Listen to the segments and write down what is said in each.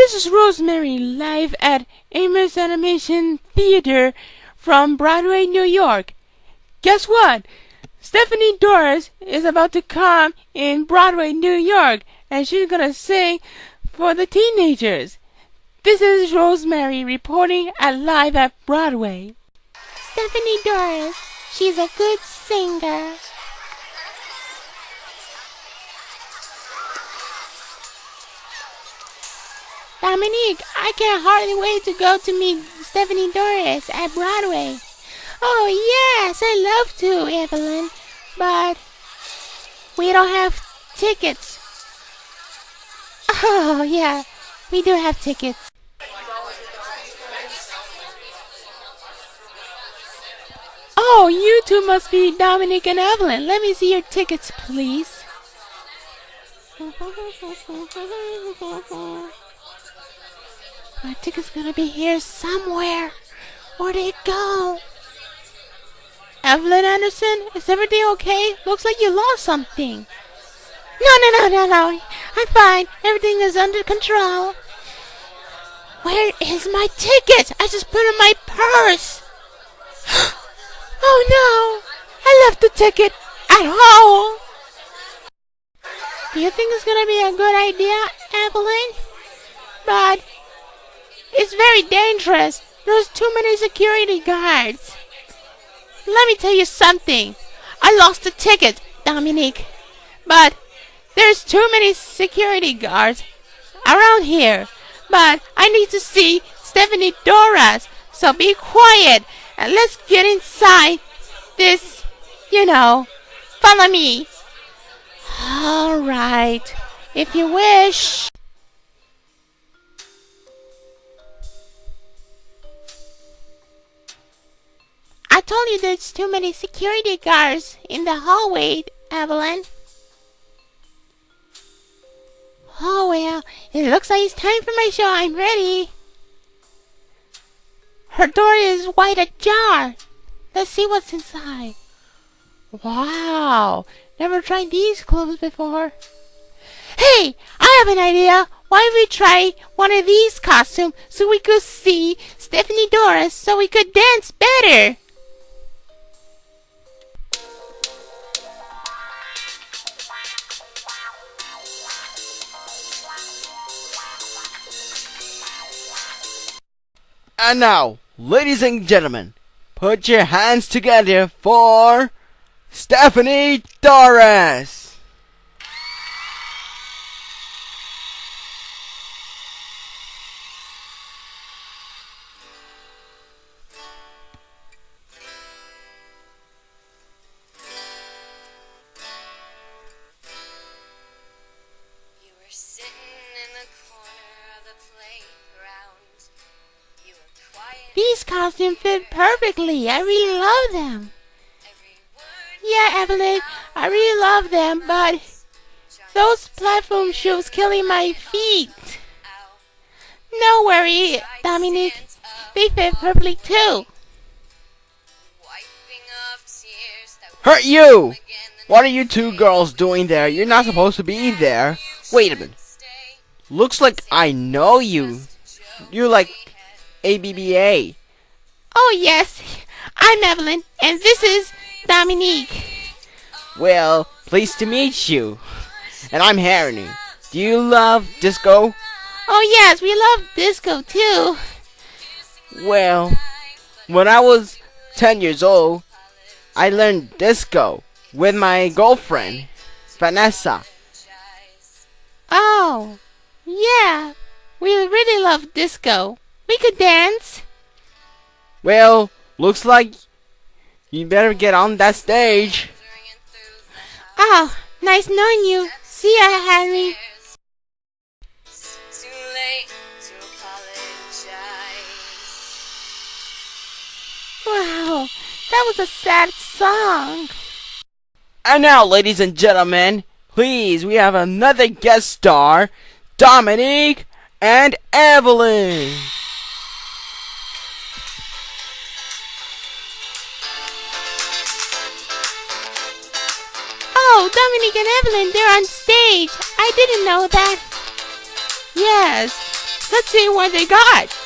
This is Rosemary live at Amos Animation Theater from Broadway, New York. Guess what? Stephanie Doris is about to come in Broadway, New York, and she's gonna sing for the teenagers. This is Rosemary reporting at live at Broadway. Stephanie Doris, she's a good singer. Dominique, I can't hardly wait to go to meet Stephanie Doris at Broadway. Oh, yes, I love to, Evelyn, but we don't have tickets. Oh, yeah, we do have tickets. Oh, you two must be Dominic and Evelyn. Let me see your tickets, please. My ticket's gonna be here somewhere. Where'd it go? Evelyn Anderson, is everything okay? Looks like you lost something. No, no, no, no, no. I'm fine. Everything is under control. Where is my ticket? I just put it in my purse. oh no! I left the ticket at home. Do you think it's gonna be a good idea, Evelyn? But it's very dangerous. There's too many security guards. Let me tell you something. I lost the ticket, Dominique. But there's too many security guards around here. But I need to see Stephanie Doris. So be quiet and let's get inside this, you know. Follow me. All right. If you wish. Told you there's too many security guards in the hallway, Evelyn. Oh well, it looks like it's time for my show. I'm ready. Her door is wide ajar. Let's see what's inside. Wow, never tried these clothes before. Hey, I have an idea. Why don't we try one of these costumes so we could see Stephanie Doris so we could dance better? And now, ladies and gentlemen, put your hands together for Stephanie Doris. These costumes fit perfectly. I really love them. Yeah, Evelyn, I really love them, but those platform shoes killing my feet. No worry, Dominique. They fit perfectly too. Hurt you! What are you two girls doing there? You're not supposed to be there. Wait a minute. Looks like I know you. You're like ABBA. Oh yes, I'm Evelyn, and this is Dominique. Well, pleased to meet you. And I'm Harry. Do you love disco? Oh yes, we love disco too. Well, when I was 10 years old, I learned disco with my girlfriend, Vanessa. Oh, yeah, we really love disco. We could dance. Well, looks like you better get on that stage. Oh, nice knowing you. See ya, Henry. Too late to apologize. Wow, that was a sad song. And now, ladies and gentlemen, please, we have another guest star, Dominique and Evelyn. Oh, Dominic and Evelyn, they're on stage. I didn't know that. Yes, Let's see what they got.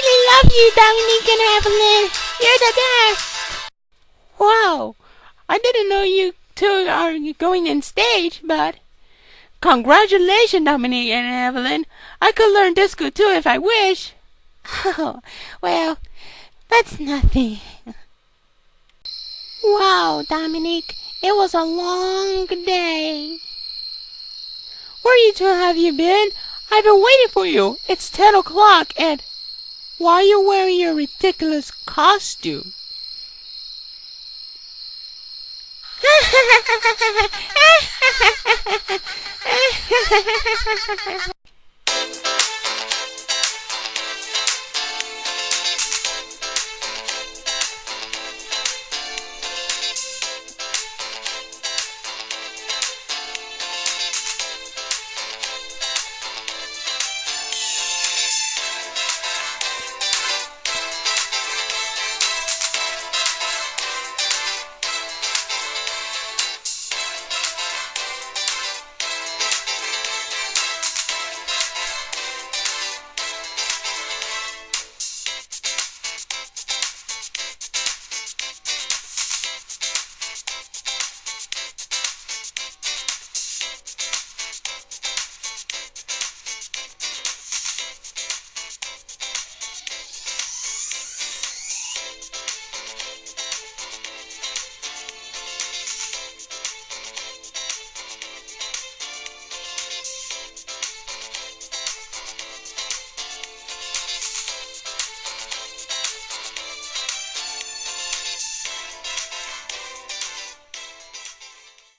Really love you, Dominique and Evelyn. You're the best. Wow, I didn't know you two are going in stage, but congratulations, Dominique and Evelyn. I could learn disco too if I wish. Oh, well, that's nothing. Wow, Dominique, it was a long day. Where you two have you been? I've been waiting for you. It's ten o'clock and why are you wearing your ridiculous costume?